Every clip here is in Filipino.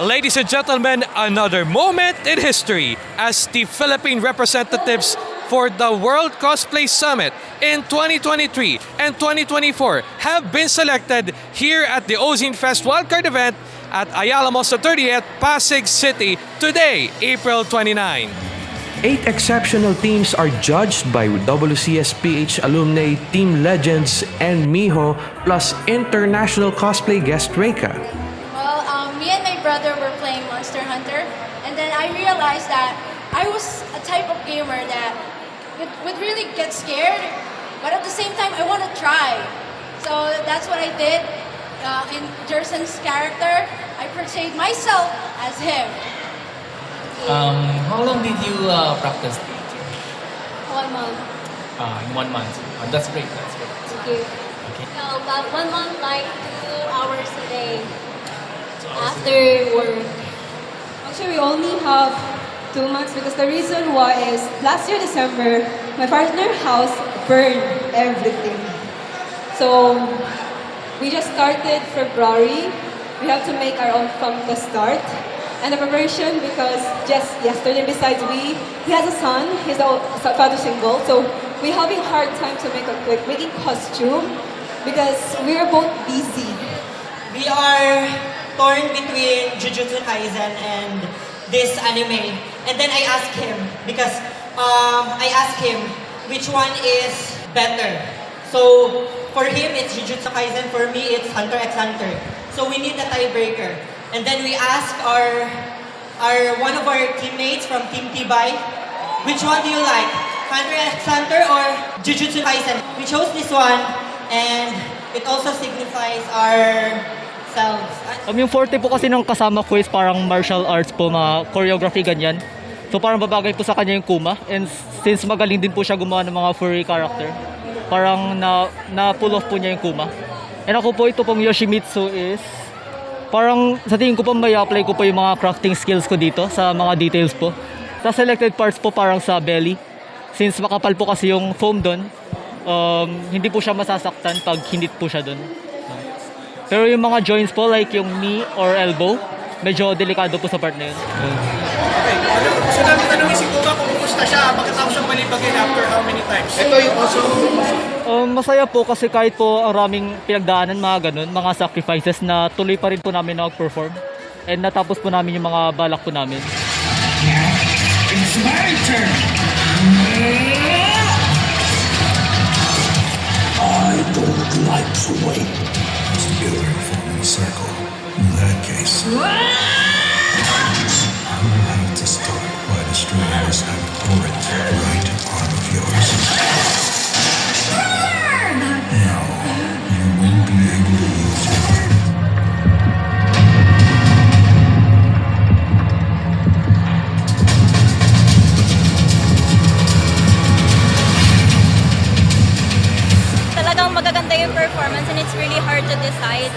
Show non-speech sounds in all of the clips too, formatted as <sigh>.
Ladies and gentlemen, another moment in history as the Philippine representatives for the World Cosplay Summit in 2023 and 2024 have been selected here at the Ozine Fest Wildcard event at Ayala Mosa 30th, Pasig City today, April 29. Eight exceptional teams are judged by WCSPH alumni Team Legends and Miho plus international cosplay guest Reika. Well, um, me and my brother were playing Monster Hunter, and then I realized that I was a type of gamer that would, would really get scared, but at the same time, I want to try. So that's what I did. Uh, in Jerson's character, I portrayed myself as him. Um, how long did you uh, practice? One month. Uh, in one month. Uh, that's great. That's great. Okay. Okay. So, about one month, like two hours a day after work. Actually, we only have two months because the reason why is last year December, my partner house burned everything. So we just started February. We have to make our own from the start. And the preparation because just yesterday besides we, he has a son, he's a father single, so we're having hard time to make a quick making costume because we're both busy. We are torn between Jujutsu Kaisen and this anime. And then I asked him, because um, I asked him which one is better. So for him, it's Jujutsu Kaisen. For me, it's Hunter x Hunter. So we need a tiebreaker. And then we asked our, our one of our teammates from Team Tibay, which one do you like? Hunter x Hunter or Jujutsu Kaisen? We chose this one, and it also signifies our selves. Um, yung forte po kasi ng kasama ko is parang martial arts po, mga choreography ganyan. So parang babagay po sa kanya yung Kuma. And since magaling din po siya gumawa ng mga furry character, parang na, na pull off po niya yung Kuma. And ako po ito pong Yoshimitsu is parang sa tingin ko po may apply ko po yung mga crafting skills ko dito sa mga details po. Sa selected parts po parang sa belly. Since makapal po kasi yung foam doon, um, hindi po siya masasaktan pag hinit po siya doon. Pero yung mga joints po, like yung knee or elbow, medyo delikado po sa part na yun. Okay, gusto namin tanongin si Kuma kung kumusta siya pagkatapos siyang malibagin after how many times? Ito yung also... Um, masaya po kasi kahit po ang raming pinagdaanan, mga ganun, mga sacrifices na tuloy pa rin po namin nag-perform. And natapos po namin yung mga balak po namin. It's my turn. I don't like to wait. Together forming a circle. In that case, I will have to start by destroying this abhorrent right arm of yours. Yung performance and it's really hard to decide.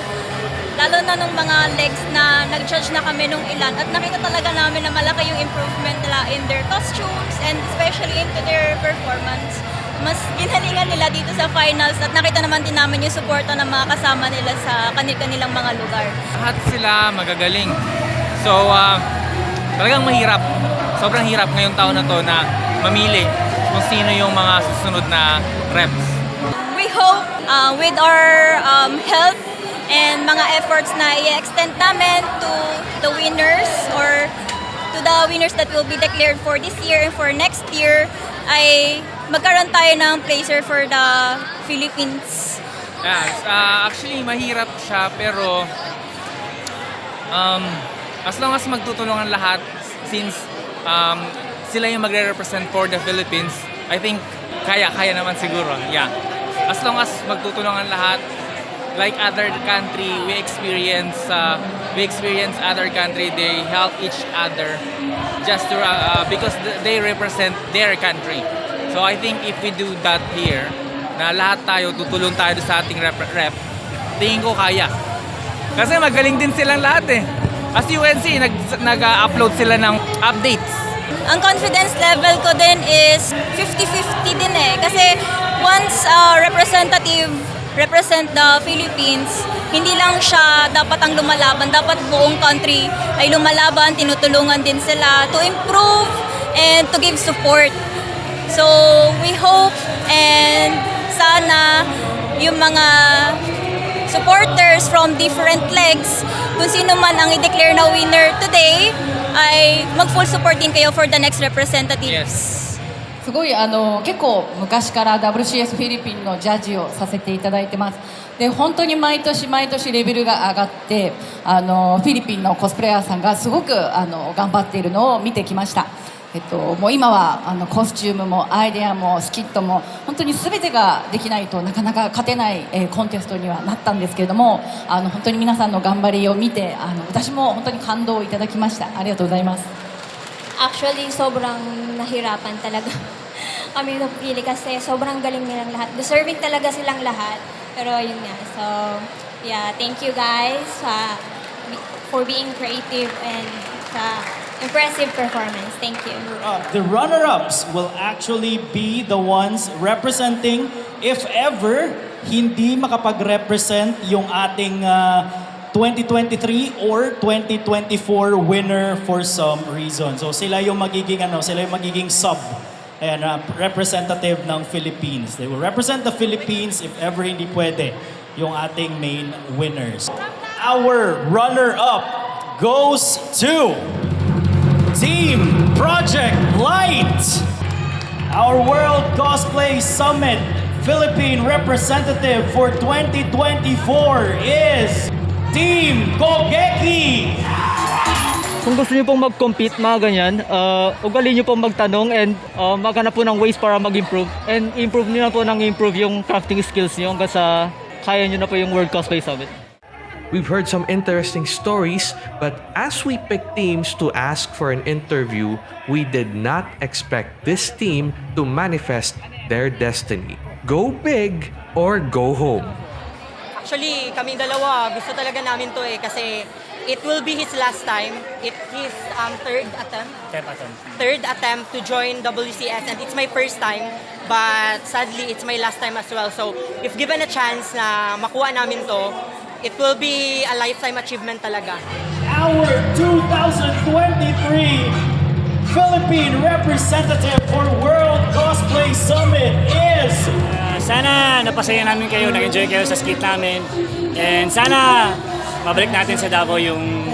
Lalo na nung mga legs na nag-judge na kami nung ilan at nakita talaga namin na malaki yung improvement nila in their costumes and especially into their performance. Mas ginalingan nila dito sa finals at nakita naman din namin yung suporta ng mga kasama nila sa kanil-kanilang mga lugar. Lahat sila magagaling. So, uh, talagang mahirap. Sobrang hirap ngayong taon na to na mamili kung sino yung mga susunod na reps. Uh, with our um, help and mga efforts na i-extend namin to the winners or to the winners that will be declared for this year and for next year ay magkaroon tayo ng placer for the Philippines. Yes, uh, actually mahirap siya pero um, as long as magtutulungan lahat since um, sila yung magre-represent for the Philippines, I think kaya, kaya naman siguro. Yeah. As long as magtutulungan lahat, like other country, we experience uh, we experience other country, they help each other just to, uh, because th- they represent their country. So I think if we do that here, na lahat tayo tutulong tayo sa ating rep, rep tingin ko kaya. Kasi magaling din silang lahat eh. As UNC, nag, nag-upload sila ng updates. Ang confidence level ko din is 50-50 din eh. Kasi once uh, representative represent the Philippines, hindi lang siya dapat ang lumalaban, dapat buong country ay lumalaban, tinutulungan din sila to improve and to give support. So, we hope and sana yung mga supporters from different legs, kung sino man ang i-declare na winner today, ay mag-full support din kayo for the next representatives. すごいあの結構昔から WCS フィリピンのジャッジをさせていただいてます。で本当に毎年毎年レベルが上がってあのフィリピンのコスプレイヤーさんがすごくあの頑張っているのを見てきました。えっと、もう今はあのコスチュームもアイデアもスキットも本当に全てができないとなかなか勝てない、えーコンテストにはなったんですけれどもあの本当に皆さんの頑張りを見てあの私も本当に感動をいただきました。ありがとうございます。Actually, sobrang nahirapan talaga <laughs> kami napili kasi sobrang galing nilang lahat. Deserving talaga silang lahat. Pero yun nga. So, yeah, thank you guys uh, for being creative and sa impressive performance. Thank you. Uh, the runner-ups will actually be the ones representing, if ever, hindi makapag-represent yung ating uh, 2023 or 2024 winner for some reason. So sila yung magiging ano, sila yung magiging sub and uh, representative ng Philippines. They will represent the Philippines if ever hindi pwede yung ating main winners. Our runner-up goes to Team Project Light. Our World Cosplay Summit Philippine representative for 2024 is Team Kogeki. Kung gusto niyo pong mag-compete, mga ganyan, uh, ugali niyo pong magtanong and uh, maghanap po ng ways para mag-improve. And improve niyo na po ng improve yung crafting skills niyo hanggang sa kaya niyo na po yung World Cosplay Summit. We've heard some interesting stories, but as we picked teams to ask for an interview, we did not expect this team to manifest their destiny. Go big or go home. Actually, kaming dalawa, gusto talaga namin to eh kasi it will be his last time. It his um, third attempt. Third attempt to join WCS and it's my first time. But sadly, it's my last time as well. So, if given a chance na makuha namin to, it will be a lifetime achievement talaga. Our 2023 Philippine representative for Sana napasaya namin kayo, nag-enjoy kayo sa skit namin. And sana mabalik natin sa Davao yung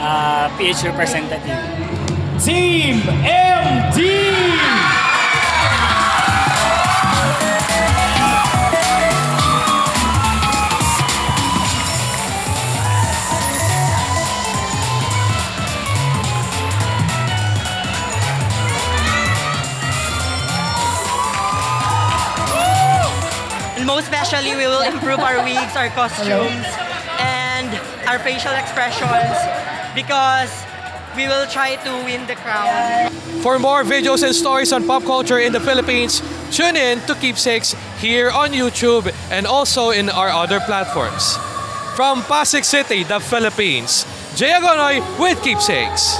ah, PH representative. Team MD. Most especially, we will improve our wigs, our costumes, and our facial expressions because we will try to win the crown. For more videos and stories on pop culture in the Philippines, tune in to Keepsakes here on YouTube and also in our other platforms. From Pasig City, the Philippines, Jay Agonoy with Keepsakes.